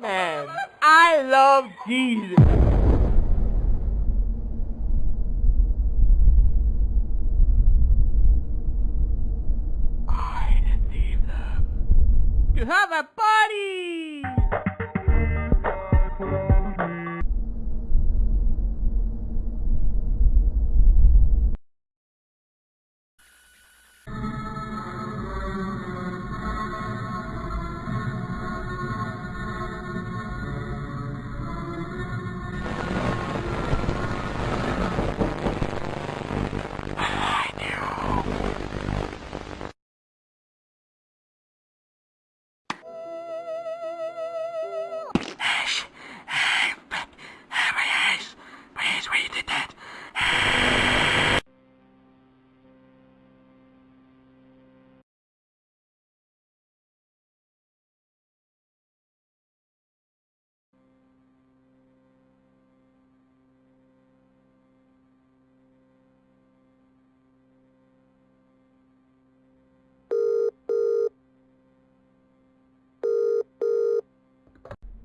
Man, I love Jesus. I deceived them. To have a party!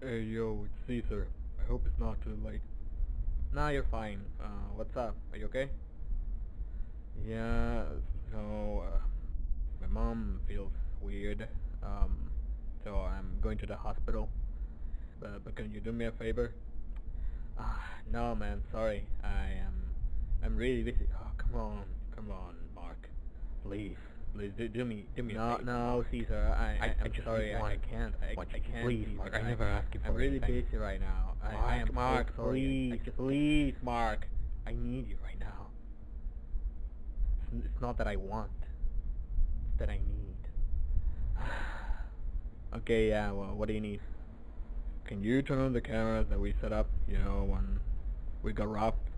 Hey yo, it's Caesar. I hope it's not too late. Nah, you're fine. Uh, what's up? Are you okay? Yeah, so uh, my mom feels weird. Um, so I'm going to the hospital. But, but can you do me a favor? Ah, no, man. Sorry. I am. I'm really busy. Oh, come on, come on, Mark. Please, please do, do me, do me a No, favor. no, Caesar. I, I, I I'm just sorry. I, I can't. I, I can't. please, Mark, I never asked you for I'm for really anything. busy right now. I, I am Mark, Mark, so sorry. Please, please, Mark. I need you right now. It's, it's not that I want. It's that I need. Okay, yeah, well, what do you need? Can you turn on the cameras that we set up, you know, when we got robbed?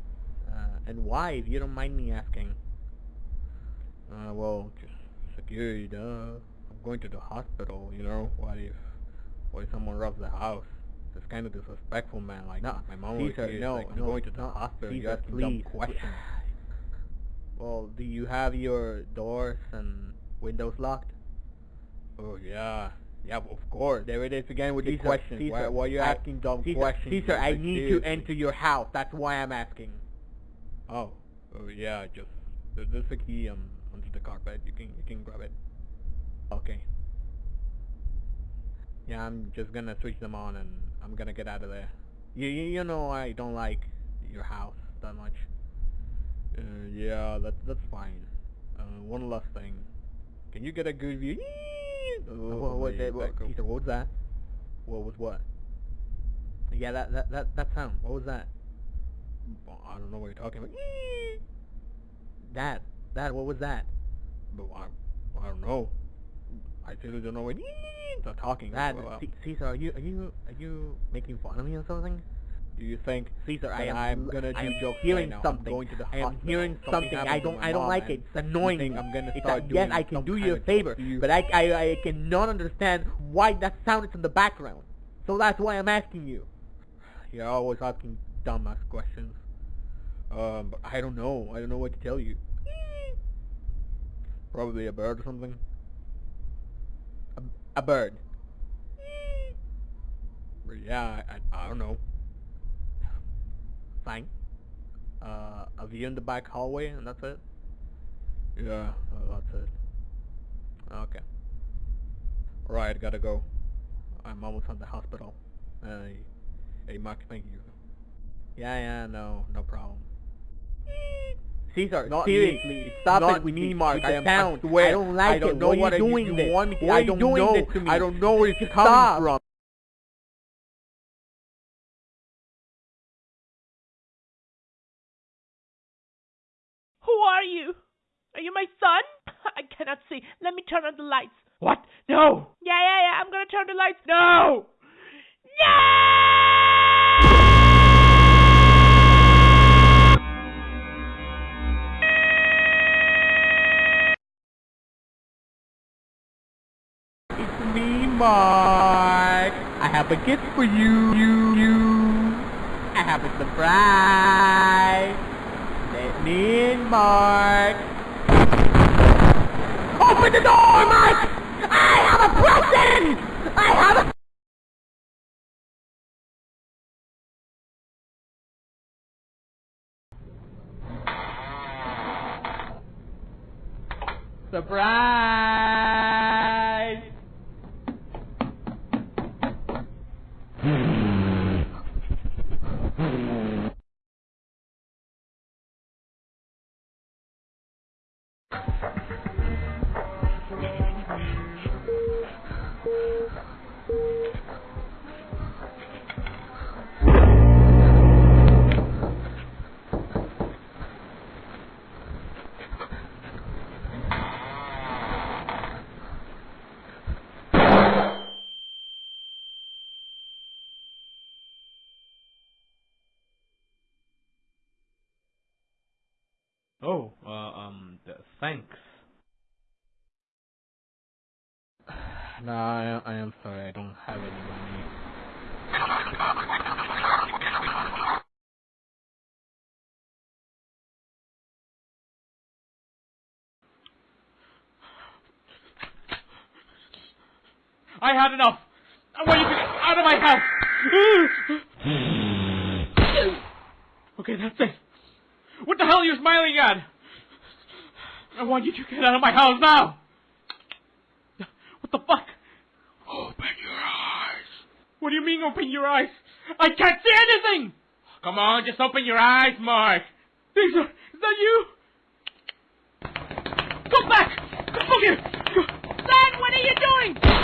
Uh, and why, if you don't mind me asking? Uh, well, just security, duh. I'm going to the hospital, you know, what if, what if someone robs the house? It's kind of disrespectful, man, like, No, my mom was here, no, like, I'm no, going to the hospital, you're asking dumb questions. Well, do you have your doors and windows locked? Oh, yeah, yeah, of course, there it is again with the Caesar, questions, why, Caesar, why are you I- asking dumb Caesar, questions? Caesar, I Like, need to enter your house. That's why I'm asking. Oh, oh yeah, just there- there's a key um under the carpet. You can you can grab it. Okay. Yeah, I'm just gonna switch them on and I'm gonna get out of there. You you, you know I don't like your house that much. Uh, yeah, that that's fine. Uh, one last thing. Can you get a good view? What, what, that- what, back what was that? What was what? Yeah, that that that that sound. What was that? I don't know what you're talking about. That that what was that? But I, I don't know. I really don't know what they're talking That about. Caesar, are you are you are you making fun of me or something? Do you think Caesar, I am, I'm gonna do am jokes hearing right now? I'm going to the I am hearing Something something. I don't I don't like it. It's you annoying think. I'm gonna It's start yes, doing I can do you a favor, you? but I, I I cannot understand why that sound is in the background. So that's why I'm asking you. You're always asking dumbass questions. Um, but I don't know. I don't know what to tell you. Probably a bird or something. A, a bird. But yeah, I, I, I don't know. Fine. Uh, a view in the back hallway, and that's it. Yeah, that's it. Okay. Alright, gotta go. I'm almost at the hospital. Uh, hey, Mark, thank you. Yeah, yeah, no, no problem. Caesar, Not seriously, me. stop Not it with me, the- Mark. with I am. sound. I swear. I don't like I don't it. know Why what are you you- doing you this? want me to- Why I are you don't doing know. this to me? I don't know where it's coming Stop. from. Who are you? Are you my son? I cannot see. Let me turn on the lights. What? No! Yeah, yeah, yeah. I'm gonna turn the lights. No! It's Mark. I have a gift for you, you, you. I have a surprise. Let me in, Mark. Open the door, Mark! I have a present! I have a... Surprise! Oh, uh, um, thanks. No, I, I am sorry. I don't have any money. I had enough! I want you to get out of my house! okay, that's it. What the hell are you smiling at? I want you to get out of my house now! What the fuck? Open your eyes. What do you mean open your eyes? I can't see anything! Come on, just open your eyes, Mark! These are, is that you? Come back! Come here! Dad, what are you doing?